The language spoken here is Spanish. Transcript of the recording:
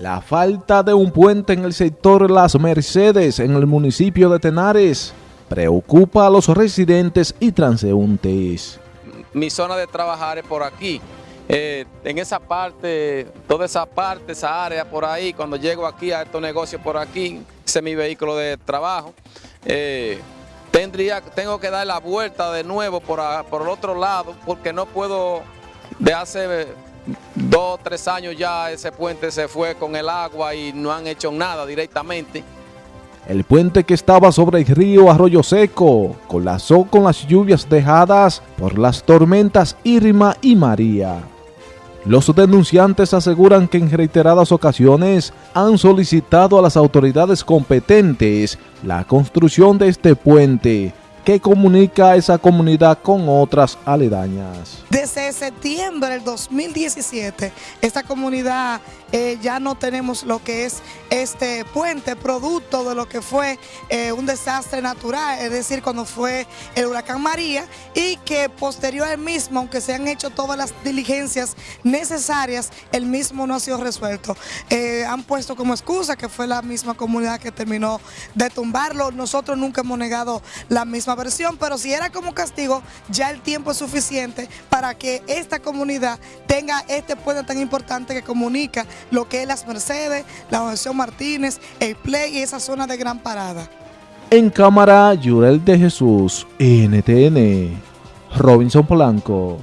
La falta de un puente en el sector Las Mercedes en el municipio de Tenares preocupa a los residentes y transeúntes. Mi zona de trabajar es por aquí. Eh, en esa parte, toda esa parte, esa área por ahí, cuando llego aquí a estos negocios por aquí, ese es mi vehículo de trabajo, eh, tendría, tengo que dar la vuelta de nuevo por, por el otro lado porque no puedo de hace dos, tres años ya ese puente se fue con el agua y no han hecho nada directamente. El puente que estaba sobre el río Arroyo Seco colapsó con las lluvias dejadas por las tormentas Irma y María. Los denunciantes aseguran que en reiteradas ocasiones han solicitado a las autoridades competentes la construcción de este puente, que comunica esa comunidad con otras aledañas. Desde septiembre del 2017, esta comunidad eh, ya no tenemos lo que es este puente, producto de lo que fue eh, un desastre natural, es decir, cuando fue el huracán María, y que posterior al mismo, aunque se han hecho todas las diligencias necesarias, el mismo no ha sido resuelto. Eh, han puesto como excusa que fue la misma comunidad que terminó de tumbarlo. Nosotros nunca hemos negado la misma versión, pero si era como castigo, ya el tiempo es suficiente para que esta comunidad tenga este puente tan importante que comunica lo que es Las Mercedes, la Organización Martínez, el Play y esa zona de gran parada. En cámara, Yurel de Jesús, NTN, Robinson Polanco.